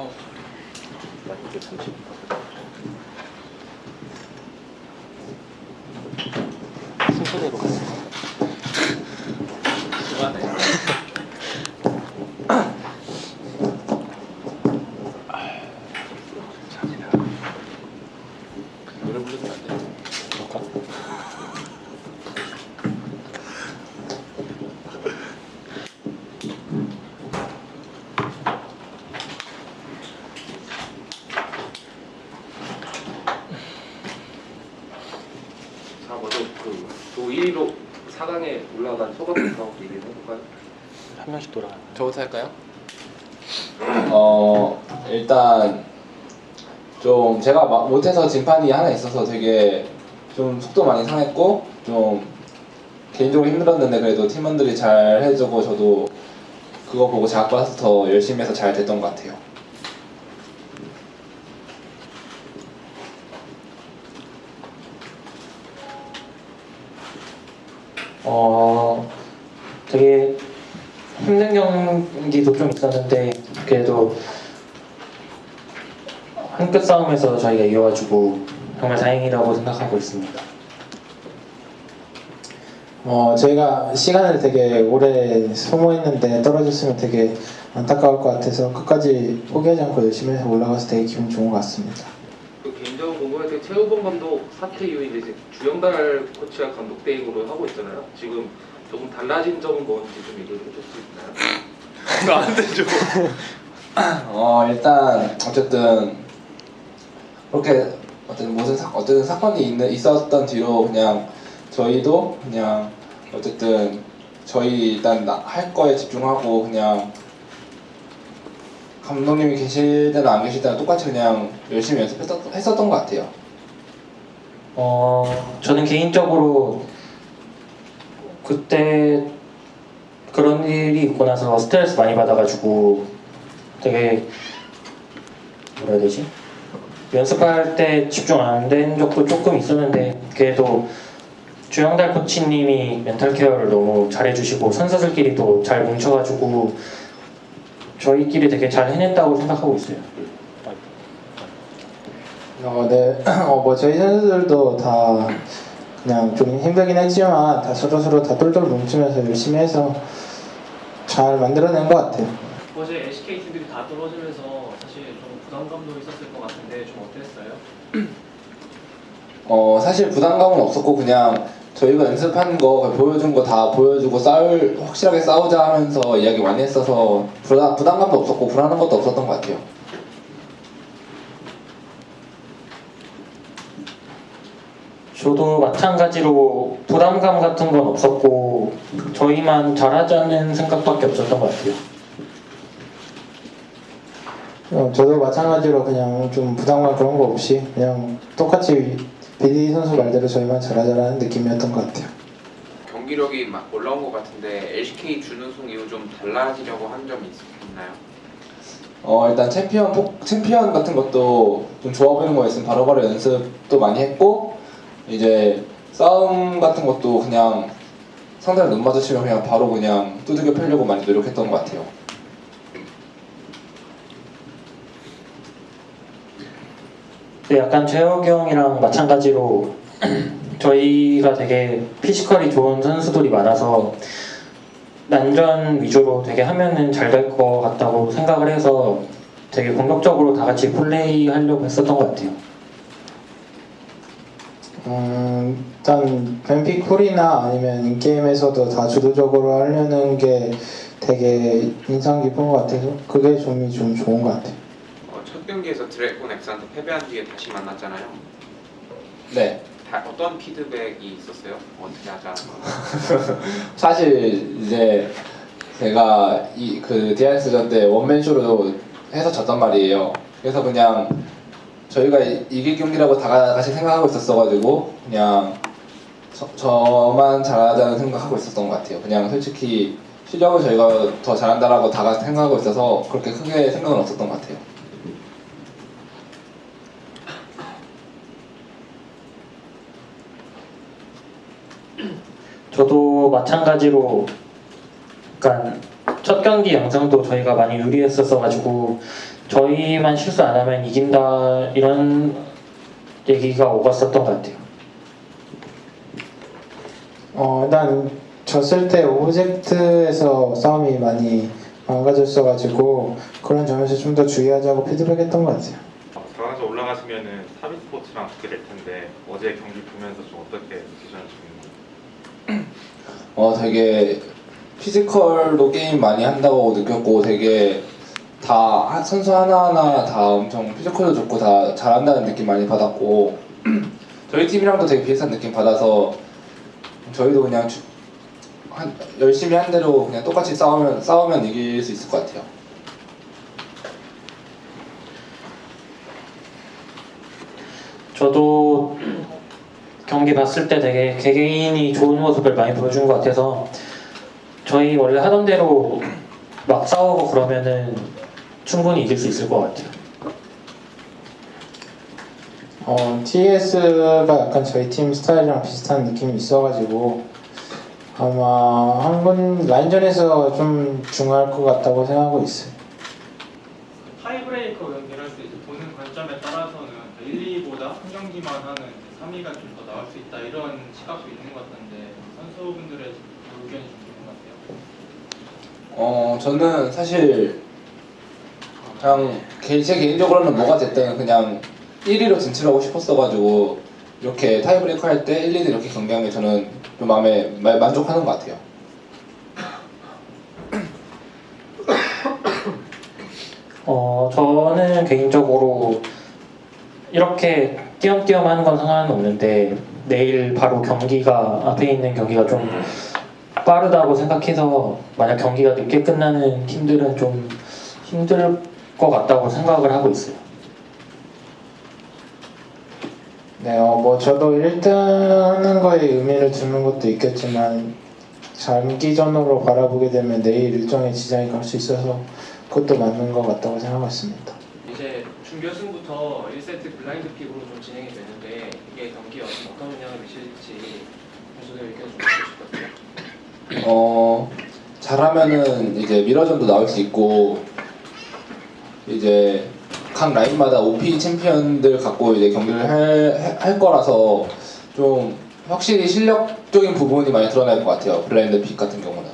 어. 순서대로 갔어. 수고하네. 노래 부르면 안 돼. 그럴까? 자, 먼저 그조 1위로 4강에 올라간 소감부터 얘기를 해볼까요? 한 명씩 돌아가. 저부터 할까요? 어 일단 좀 제가 마- 못해서 진판이 하나 있어서 되게 좀 속도 많이 상했고 좀 개인적으로 힘들었는데 그래도 팀원들이 잘 해주고 저도 그거 보고 자학받아서 더 열심히 해서 잘 됐던 것 같아요. 어, 되게 힘든 경기도 좀 있었는데 그래도 한 끗 싸움에서 저희가 이겨가지고 정말 다행이라고 생각하고 있습니다. 어, 저희가 시간을 되게 오래 소모했는데 떨어졌으면 되게 안타까울 것 같아서 끝까지 포기하지 않고 열심히 해서 올라가서 되게 기분 좋은 것 같습니다. 그 개인적으로 궁금할 때 최우범 감독 사퇴 이후에 이제 주영달 코치가 감독 대행으로 하고 있잖아요. 지금 조금 달라진 점은 뭔지 좀 얘기를 해줄 수 있나요? 나한테 줘. 어 일단 어쨌든 그렇게 어쨌든 무슨 사, 어쨌든 사건이 있는, 있었던 뒤로 그냥 저희도 그냥 어쨌든 저희 일단 나- 할 거에 집중하고 그냥 감독님이 계실 때나 안 계실 때나 똑같이 그냥 열심히 연습했었던 했었던 것 같아요. 어, 저는 개인적으로 그때 그런 일이 있고 나서 스트레스 많이 받아가지고 되게 뭐라 해야 되지? 연습할 때 집중 안 된 적도 조금 있었는데 그래도 주영달 코치님이 멘탈 케어를 너무 잘해주시고 선수들끼리도 잘 뭉쳐가지고 저희끼리 되게 잘 해냈다고 생각하고 있어요. 어, 네, 어, 뭐 저희 선수들도 다 그냥 좀 힘들긴 했지만 다 서로 서로 다 똘똘 뭉치면서 열심히 해서 잘 만들어낸 것 같아요. 어제 LCK 팀들이 다 떨어지면서 사실 좀 부담감도 있었을 것 같은데 좀 어땠어요? 어 사실 부담감은 없었고 그냥 저희가 연습한 거 보여준 거 다 보여주고 싸울 확실하게 싸우자 하면서 이야기 많이 했어서 부담 부담감도 없었고 불안한 것도 없었던 것 같아요. 저도 마찬가지로 부담감 같은 건 없었고 저희만 잘하자는 생각밖에 없었던 것 같아요. 어, 저도 마찬가지로 그냥 좀 부담감 그런 거 없이 그냥 똑같이 비디 선수 말대로 저희만 잘하자라는 느낌이었던 것 같아요. 경기력이 막 올라온 것 같은데 LCK 준우승 이후 좀 달라지려고 한 점이 있- 있나요? 어 일단 챔피언 폭- 챔피언 같은 것도 좀 좋아 보이는 거 있으면 바로바로 연습도 많이 했고 이제 싸움 같은 것도 그냥 상대랑 눈 마주치면 그냥 바로 그냥 두들겨 패려고 많이 노력했던 것 같아요. 근데 약간 재혁이 형이랑 마찬가지로 저희가 되게 피지컬이 좋은 선수들이 많아서 난전 위주로 되게 하면은 잘 될 것 같다고 생각을 해서 되게 공격적으로 다 같이 플레이 하려고 했었던 것 같아요. 음, 일단 뱀피쿨이나 아니면 인게임에서도 다 주도적으로 하려는 게 되게 인상 깊은 것 같아서 그게 좀이 좀 좋은 것 같아요. 어, 첫 경기에서 드래곤 엑스한테 패배한 뒤에 다시 만났잖아요. 네. 다, 어떤 피드백이 있었어요? 어떻게 하자? 사실 이제 제가 이 그 디아스전 때 원맨쇼로 해서 졌단 말이에요. 그래서 그냥 저희가 이- 이길 경기라고 다 같이 생각하고 있었어가지고 그냥 저, 저만 잘하자는 생각하고 있었던 것 같아요. 그냥 솔직히 실력은 저희가 더 잘한다라고 다 같이 생각하고 있어서 그렇게 크게 생각은 없었던 것 같아요. 저도 마찬가지로 약간 첫 경기 영상도 저희가 많이 유리했었어 가지고 저희만 실수 안 하면 이긴다 이런 얘기가 오갔었던 것 같아요. 어, 일단 졌을 때 object에서 싸움이 많이 망가졌어가지고 그런 점에서 좀 더 주의하자고 피드백했던 것 같아요. 들어가서 올라가시면은 사비 스포츠랑 붙게 될 텐데 어제 경기 보면서 좀 어떻게 느끼셨는지 어 되게 피지컬도 게임 많이 한다고 느꼈고 되게 다 하- 선수 하나하나 다 엄청 피지컬도 좋고 다 잘한다는 느낌 많이 받았고 저희 팀이랑도 되게 비슷한 느낌 받아서 저희도 그냥 주- 한, 열심히 한 대로 그냥 똑같이 싸우면 싸우면 이길 수 있을 것 같아요. 저도 경기 봤을 때 되게 개개인이 좋은 모습을 많이 보여준 것 같아서 저희 원래 하던 대로 막 싸우고 그러면은 충분히 이길 수 있을 것 같아요. 어, TS가 약간 저희 팀 스타일이랑 비슷한 느낌이 있어가지고 아마 한 번 라인전에서 좀 중요할 것 같다고 생각하고 있어요. 타이브레이커 경기를 할때 이제 보는 관점에 따라서는 1, 2보다 한 경기만 하는 3위가 좀 더 나올 수 있다 이런 시각도 있는 것 같은데 선수분들의 의견이 좀 있는 것 같아요. 어 저는 사실 그냥 개- 제 개인적으로는 뭐가 됐든 그냥 1위로 진출하고 싶었어가지고 이렇게 타이브레이커 할때 1, 2등 이렇게 경기한 게 저는 좀 마음에 마- 만족하는 것 같아요. 어, 저는 개인적으로 이렇게 띄엄띄엄 하는 건 상관없는데 내일 바로 경기가 앞에 있는 경기가 좀 빠르다고 생각해서 만약 경기가 늦게 끝나는 팀들은 좀 힘들 것 같다고 생각을 하고 있어요. 네, 어, 뭐 저도 1등 하는 거에 의미를 두는 것도 있겠지만 장기전으로 바라보게 되면 내일 일정에 지장이 갈 수 있어서 그것도 맞는 것 같다고 생각했습니다. 이제 준결승부터 1세트 blind pick으로 좀 진행이 되는데 이게 경기에 어떤 영향을 미칠지 선수들 의견 좀 듣고 싶거든요. 어 잘하면은 이제 mirror전도 나올 수 있고 이제 각 라인마다 OP 챔피언들 갖고 이제 경기를 할, 할 거라서 좀 확실히 실력적인 부분이 많이 드러날 것 같아요. blind pick 같은 경우는.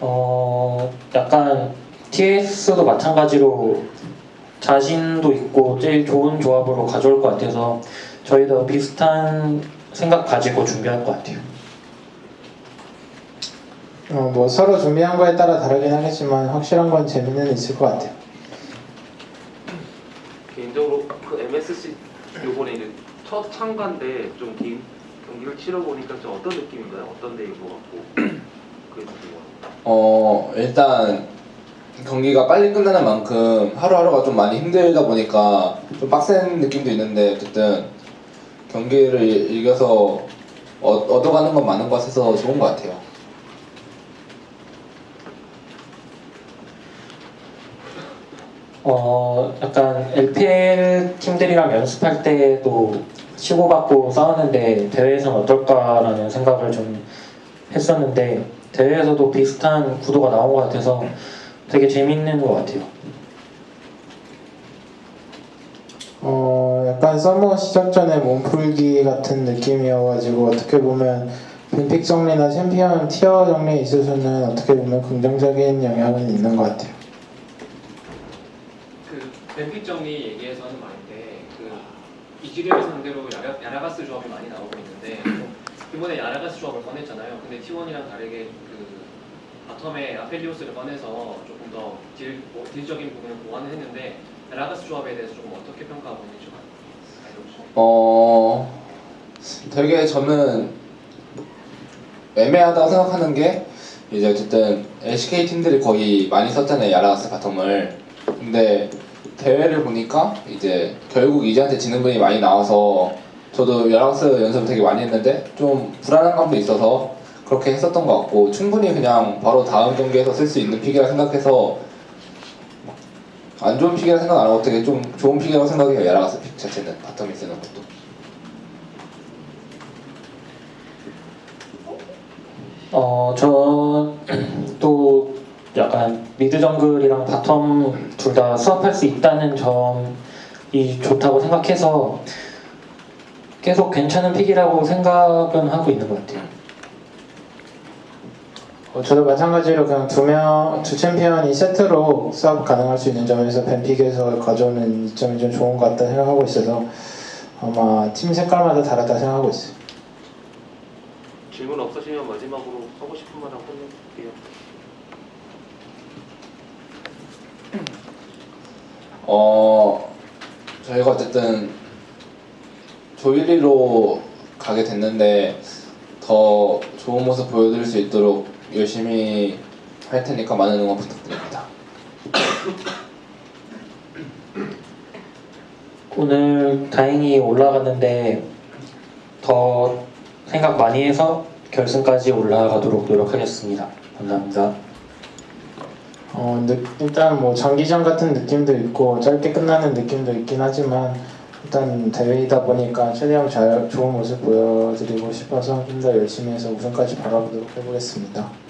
어, 약간 TS도 마찬가지로 자신도 있고 제일 좋은 조합으로 가져올 것 같아서 저희도 비슷한 생각 가지고 준비할 것 같아요. 어, 뭐 서로 준비한 거에 따라 다르긴 하겠지만 확실한 건 재미는 있을 것 같아요. 개인적으로 그 MSC 요번에 이제 첫 참가인데 좀긴 경기를 치러 보니까 좀 어떤 느낌인가요? 어떤 데인 것 같고 그게 좀 궁금합니다. 어 일단 경기가 빨리 끝나는 만큼 하루하루가 좀 많이 힘들다 보니까 좀 빡센 느낌도 있는데 어쨌든 경기를 이겨서 어, 얻어가는 건 많은 것 같아서 좋은 것 같아요 어, 약간 LPL 팀들이랑 연습할 때도 치고받고 싸우는데 대회에서는 어떨까라는 생각을 좀 했었는데 대회에서도 비슷한 구도가 나온 것 같아서 되게 재밌는 것 같아요. 어, 약간 서머 시작 전에 몸풀기 같은 느낌이어가지고 어떻게 보면 ban pick 정리나 챔피언 tier 정리에 있어서는 어떻게 보면 긍정적인 영향은 있는 것 같아요. 그 ban pick 정리 얘기해서는 많은데 그 이지리얼 상대로 야라, 야라가스 조합이 많이 나오고 있는데 이번에 야라가스 조합을 꺼냈잖아요. 근데 T1이랑 다르게 그 bottom에 아펠리오스를 꺼내서 조금 더 딜, 뭐, 딜적인 부분을 보완을 했는데 야라가스 조합에 대해서 조금 어떻게 평가하고 있는지 좀. 어 되게 저는 애매하다고 생각하는 게 이제 어쨌든 LCK 팀들이 거의 많이 썼잖아요 야라가스 bottom을. 근데 대회를 보니까 이제 결국 이즈한테 지는 분이 많이 나와서 저도 야라가스 연습을 되게 많이 했는데 좀 불안한 감도 있어서 그렇게 했었던 것 같고 충분히 그냥 바로 다음 경기에서 쓸 수 있는 pick이라 생각해서 안 좋은 pick이라 생각 안 하고 되게 좀 좋은 pick이라고 생각해요 야라가스 pick 자체는 bottom이 쓰는 것도 어, 전또 약간 mid 정글이랑 bottom 둘 다 swap할 수 있다는 점이 좋다고 생각해서 계속 괜찮은 픽이라고 생각은 하고 있는 것 같아요. 어, 저도 마찬가지로 그냥 두 명, 두 챔피언이 세트로 수업 가능할 수 있는 점에서 벤픽에서 가져오는 이점이 좀 좋은 것 같다 생각하고 있어서 아마 팀 색깔마다 다르다 생각하고 있어요. 질문 없으시면 마지막으로 하고 싶은 말 하고 끝낼게요. 어 저희가 어쨌든 조일리로 가게 됐는데 더 좋은 모습 보여드릴 수 있도록 열심히 할 테니까 많은 응원 부탁드립니다. 오늘 다행히 올라갔는데 더 생각 많이 해서 결승까지 올라가도록 노력하겠습니다. 감사합니다. 어, 느- 일단 뭐 장기전 같은 느낌도 있고 짧게 끝나는 느낌도 있긴 하지만 일단 대회이다 보니까 최대한 잘 좋은 모습 보여드리고 싶어서 좀더 열심히 해서 우승까지 바라보도록 해보겠습니다.